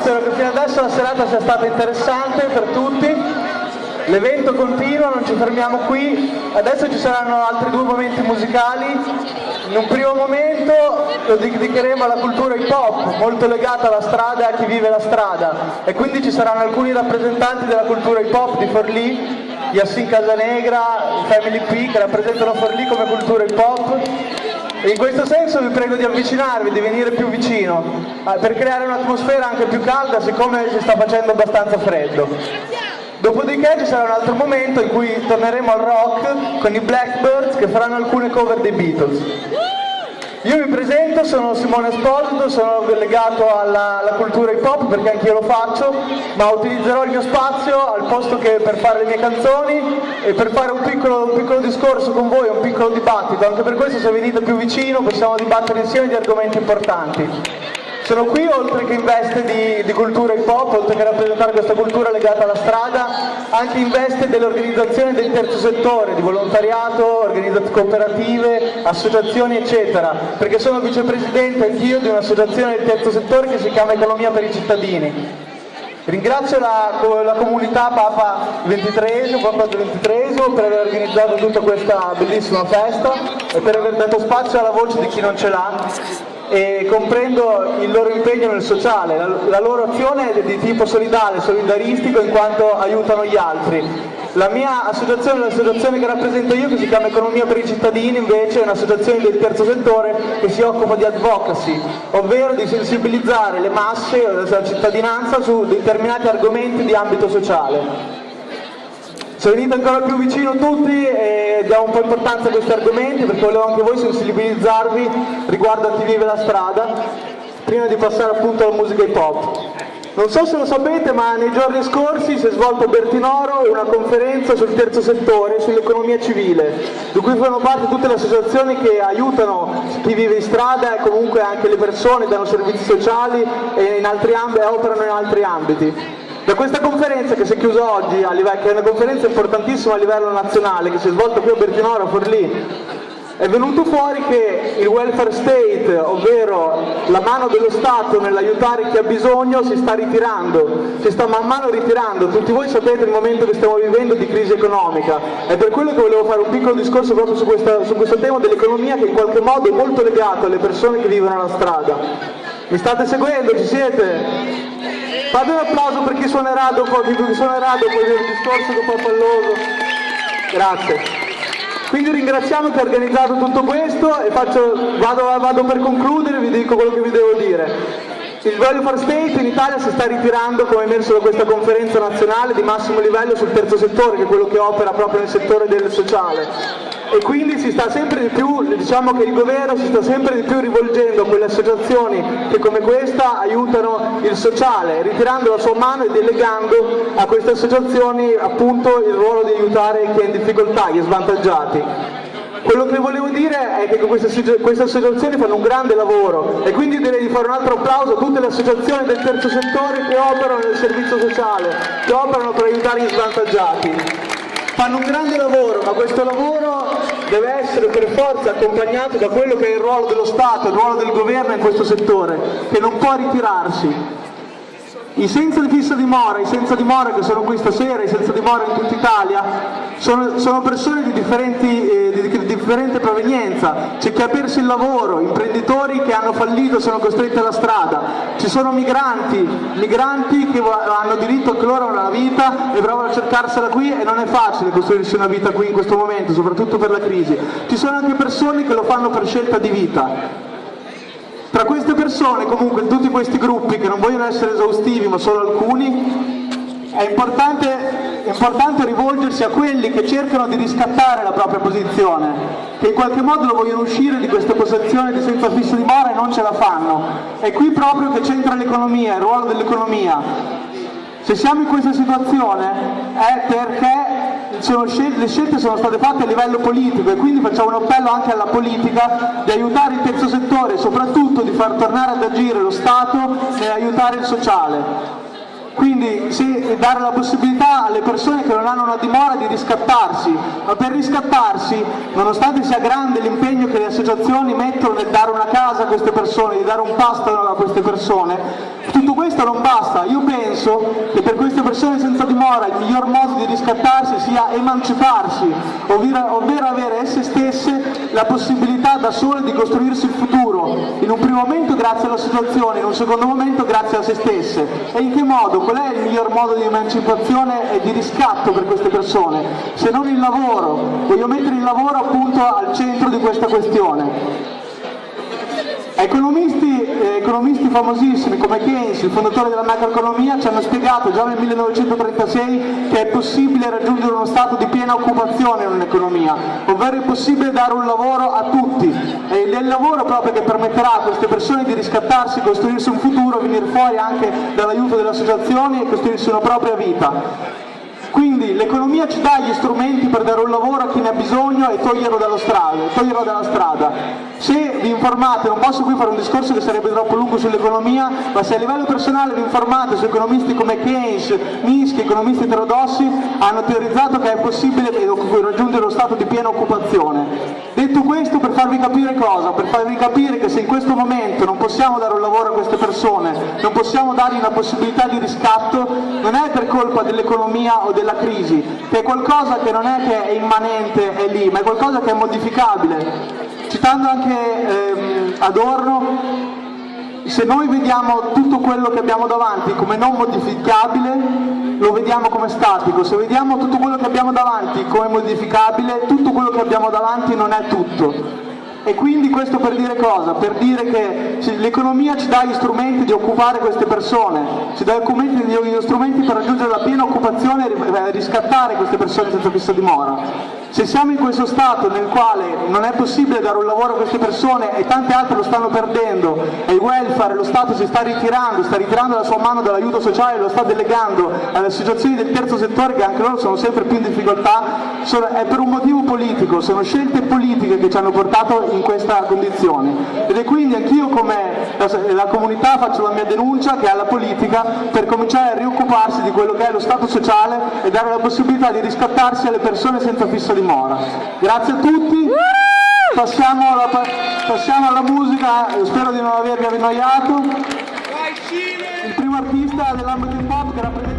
Spero che fino adesso la serata sia stata interessante per tutti. L'evento continua, non ci fermiamo qui. Adesso ci saranno altri due momenti musicali. In un primo momento lo dedicheremo alla cultura hip hop, molto legata alla strada e a chi vive la strada. E quindi ci saranno alcuni rappresentanti della cultura hip hop di Forlì, Yassin Casanegra, Family P, che rappresentano Forlì come cultura hip hop e in questo senso vi prego di avvicinarvi, di venire più vicino, eh, per creare un'atmosfera anche più calda siccome si sta facendo abbastanza freddo. Dopodiché ci sarà un altro momento in cui torneremo al rock con i Blackbirds che faranno alcune cover dei Beatles. Io mi presento, sono Simone Esposito, sono legato alla, alla cultura hip hop perché anch'io lo faccio, ma utilizzerò il mio spazio al posto che per fare le mie canzoni e per fare un piccolo, un piccolo discorso con voi, un piccolo dibattito. Anche per questo se venite più vicino possiamo dibattere insieme di argomenti importanti. Sono qui oltre che in veste di, di, cultura hip hop, oltre che rappresentare questa cultura legata alla strada, anche in veste dell'organizzazione del terzo settore, di volontariato, organizzazioni cooperative, associazioni eccetera, perché sono vicepresidente anch'io di un'associazione del terzo settore che si chiama Economia per i cittadini. Ringrazio la, la comunità Papa XXIII, Papa XXIII per aver organizzato tutta questa bellissima festa e per aver dato spazio alla voce di chi non ce l'ha e comprendo il loro impegno nel sociale, la, loro azione è di tipo solidale, solidaristico in quanto aiutano gli altri. La mia associazione, l'associazione che rappresento io, che si chiama Economia per i cittadini, invece è un'associazione del terzo settore che si occupa di advocacy, ovvero di sensibilizzare le masse, la cittadinanza su determinati argomenti di ambito sociale. Se venite ancora più vicino tutti e diamo un po' importanza a questi argomenti perché volevo anche voi sensibilizzarvi riguardo a chi vive la strada prima di passare appunto alla musica hip hop. Non so se lo sapete ma nei giorni scorsi si è svolto a Bertinoro una conferenza sul terzo settore, sull'economia civile, di cui fanno parte tutte le associazioni che aiutano chi vive in strada e comunque anche le persone, danno servizi sociali e, e operano in altri ambiti. Da questa conferenza che si è chiusa oggi, livello, che è una conferenza importantissima a livello nazionale, che si è svolta qui a Bertinoro, a Forlì, è venuto fuori che il welfare state, ovvero la mano dello Stato nell'aiutare chi ha bisogno, si sta ritirando, si sta man mano ritirando. Tutti voi sapete il momento che stiamo vivendo di crisi economica. È per quello che volevo fare un piccolo discorso proprio su, questa, su questo tema dell'economia che in qualche modo è molto legato alle persone che vivono la strada. Mi state seguendo? Ci siete? Fate un applauso per chi suonerà dopo, chi suonerà dopo il discorso dopo Palloso. Grazie. Quindi ringraziamo chi ha organizzato tutto questo e faccio, vado, vado per concludere, vi dico quello che vi devo dire. Il Value for State in Italia si sta ritirando, come emerso da questa conferenza nazionale di massimo livello sul terzo settore, che è quello che opera proprio nel settore del sociale e quindi si sta sempre di più, diciamo che il governo si sta sempre di più rivolgendo a quelle associazioni che come questa aiutano il sociale, ritirando la sua mano e delegando a queste associazioni appunto il ruolo di aiutare chi è in difficoltà, gli svantaggiati. Quello che volevo dire è che queste, queste, associazioni fanno un grande lavoro e quindi direi di fare un altro applauso a tutte le associazioni del terzo settore che operano nel servizio sociale, che operano per aiutare gli svantaggiati fanno un grande lavoro, ma questo lavoro deve essere per forza accompagnato da quello che è il ruolo dello Stato, il ruolo del governo in questo settore, che non può ritirarsi. I senza fissa dimora, i senza dimora che sono qui stasera, i senza dimora in tutta Italia, sono, sono persone di, eh, di, di, differente provenienza, c'è chi ha perso il lavoro, imprenditori che hanno fallito sono costretti alla strada, ci sono migranti, migranti che hanno diritto anche loro a una vita e provano a cercarsela qui e non è facile costruirsi una vita qui in questo momento, soprattutto per la crisi. Ci sono anche persone che lo fanno per scelta di vita, tra queste persone, comunque, in tutti questi gruppi, che non vogliono essere esaustivi ma solo alcuni, è importante, importante rivolgersi a quelli che cercano di riscattare la propria posizione, che in qualche modo vogliono uscire di questa posizione di senza fisso dimora e non ce la fanno. È qui proprio che c'entra l'economia, il ruolo dell'economia. Se siamo in questa situazione è perché scel le scelte sono state fatte a livello politico e quindi facciamo un appello anche alla politica di aiutare il terzo settore e soprattutto di far tornare ad agire lo Stato nell'aiutare il sociale. Quindi se, dare la possibilità alle persone che non hanno una dimora di riscattarsi, ma per riscattarsi, nonostante sia grande l'impegno che le associazioni mettono nel dare una casa a queste persone, di dare un pasto a queste persone, tutto questo non basta. Io penso che per queste persone senza dimora il miglior modo di riscattarsi sia emanciparsi, ovvero avere esse stesse la possibilità da sole di costruirsi il futuro, in un primo momento grazie alla situazione, in un secondo momento grazie a se stesse. E in che modo? Qual è il miglior modo di emancipazione e di riscatto per queste persone? Se non il lavoro. Voglio mettere il lavoro appunto al centro di questa questione. Economisti, eh, economisti, famosissimi come Keynes, il fondatore della macroeconomia, ci hanno spiegato già nel 1936 che è possibile raggiungere uno stato di piena occupazione in un'economia, ovvero è possibile dare un lavoro a tutti e il lavoro proprio che permetterà a queste persone di riscattarsi, costruirsi un futuro, venire fuori anche dall'aiuto delle associazioni e costruirsi una propria vita. Quindi l'economia ci dà gli strumenti per dare un lavoro a chi ne ha bisogno e toglierlo, strada, toglierlo dalla strada. Se vi informate, non posso qui fare un discorso che sarebbe troppo lungo sull'economia, ma se a livello personale vi informate su economisti come Keynes, Minsky, economisti eterodossi, hanno teorizzato che è possibile raggiungere lo stato di piena occupazione. Detto questo per farvi capire cosa? Per farvi capire che se in questo momento non possiamo dare un lavoro a queste persone, non possiamo dargli una possibilità di riscatto, non è per colpa dell'economia o della crisi, che è qualcosa che non è che è immanente, è lì, ma è qualcosa che è modificabile. Citando anche ehm, Adorno, se noi vediamo tutto quello che abbiamo davanti come non modificabile, lo vediamo come statico, se vediamo tutto quello che abbiamo davanti come modificabile, tutto quello che abbiamo davanti non è tutto. E quindi questo per dire cosa? Per dire che l'economia ci dà gli strumenti di occupare queste persone, ci dà gli strumenti per raggiungere la piena occupazione e riscattare queste persone senza fissa dimora. Se siamo in questo stato nel quale non è possibile dare un lavoro a queste persone e tante altre lo stanno perdendo e il welfare, lo Stato si sta ritirando, sta ritirando la sua mano dall'aiuto sociale e lo sta delegando alle associazioni del terzo settore che anche loro sono sempre più in difficoltà, è per un motivo politico, sono scelte politiche che ci hanno portato in questa condizione. Ed è quindi anch'io come la, la comunità faccio la mia denuncia che alla politica per cominciare a rioccuparsi di quello che è lo Stato sociale e dare la possibilità di riscattarsi alle persone senza fisso dimora. Grazie a tutti, passiamo alla, passiamo alla musica, spero di non avervi annoiato. Il primo artista dell'ambito hip hop che rappresenta